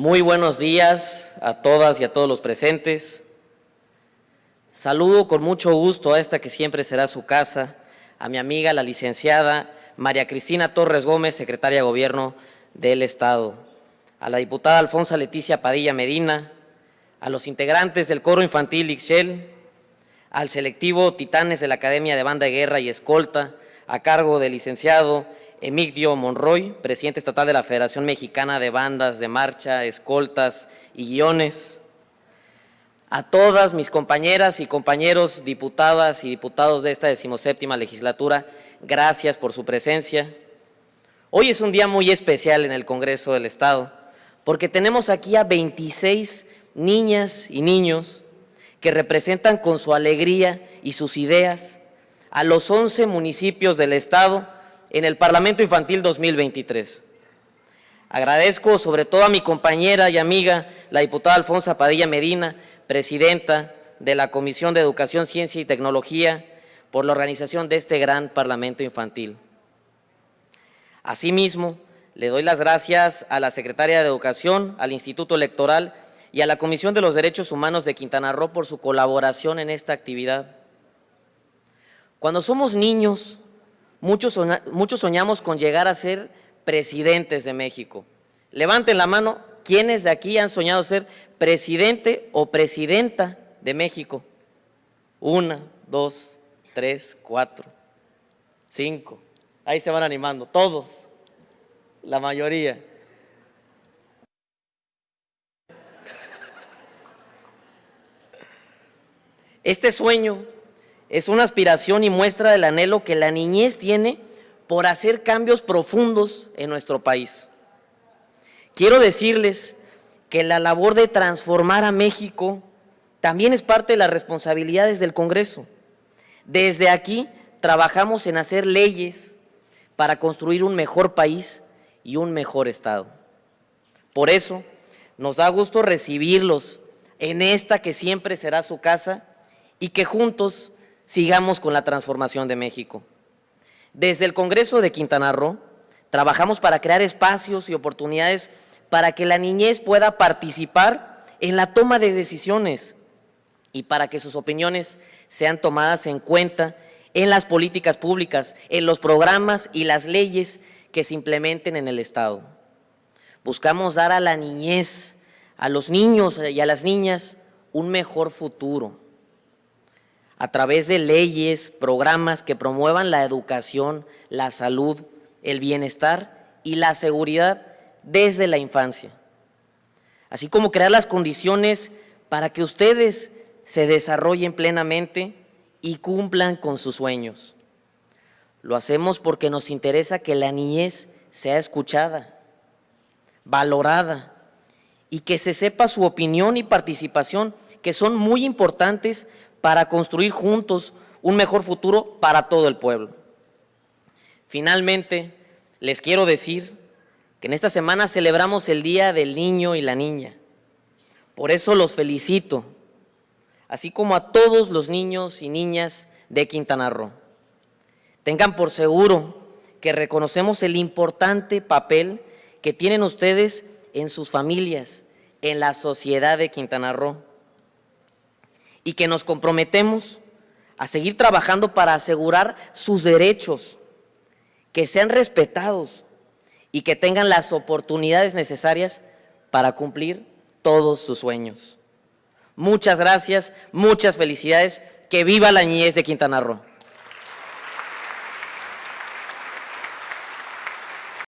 Muy buenos días a todas y a todos los presentes. Saludo con mucho gusto a esta que siempre será su casa, a mi amiga la licenciada María Cristina Torres Gómez, secretaria de Gobierno del Estado, a la diputada Alfonso Leticia Padilla Medina, a los integrantes del coro infantil Ixchel, al selectivo Titanes de la Academia de Banda de Guerra y Escolta, a cargo del licenciado Emigdio Monroy, presidente estatal de la Federación Mexicana de Bandas de Marcha, Escoltas y Guiones, a todas mis compañeras y compañeros diputadas y diputados de esta decimoséptima legislatura, gracias por su presencia. Hoy es un día muy especial en el Congreso del Estado, porque tenemos aquí a 26 niñas y niños que representan con su alegría y sus ideas a los 11 municipios del Estado en el Parlamento Infantil 2023. Agradezco sobre todo a mi compañera y amiga, la diputada Alfonso Padilla Medina, presidenta de la Comisión de Educación, Ciencia y Tecnología, por la organización de este gran Parlamento Infantil. Asimismo, le doy las gracias a la Secretaria de Educación, al Instituto Electoral y a la Comisión de los Derechos Humanos de Quintana Roo por su colaboración en esta actividad. Cuando somos niños, muchos, soñamos con llegar a ser presidentes de México. Levanten la mano, ¿quiénes de aquí han soñado ser presidente o presidenta de México? Una, dos, tres, cuatro, cinco. Ahí se van animando, todos, la mayoría. Este sueño es una aspiración y muestra del anhelo que la niñez tiene por hacer cambios profundos en nuestro país. Quiero decirles que la labor de transformar a México también es parte de las responsabilidades del Congreso. Desde aquí trabajamos en hacer leyes para construir un mejor país y un mejor Estado. Por eso, nos da gusto recibirlos en esta que siempre será su casa y que juntos sigamos con la transformación de México. Desde el Congreso de Quintana Roo, trabajamos para crear espacios y oportunidades para que la niñez pueda participar en la toma de decisiones y para que sus opiniones sean tomadas en cuenta en las políticas públicas, en los programas y las leyes que se implementen en el Estado. Buscamos dar a la niñez, a los niños y a las niñas un mejor futuro a través de leyes, programas que promuevan la educación, la salud, el bienestar y la seguridad desde la infancia. Así como crear las condiciones para que ustedes se desarrollen plenamente y cumplan con sus sueños. Lo hacemos porque nos interesa que la niñez sea escuchada, valorada y que se sepa su opinión y participación que son muy importantes para construir juntos un mejor futuro para todo el pueblo. Finalmente, les quiero decir que en esta semana celebramos el Día del Niño y la Niña. Por eso los felicito, así como a todos los niños y niñas de Quintana Roo. Tengan por seguro que reconocemos el importante papel que tienen ustedes en sus familias, en la sociedad de Quintana Roo y que nos comprometemos a seguir trabajando para asegurar sus derechos, que sean respetados y que tengan las oportunidades necesarias para cumplir todos sus sueños. Muchas gracias, muchas felicidades, que viva la niñez de Quintana Roo.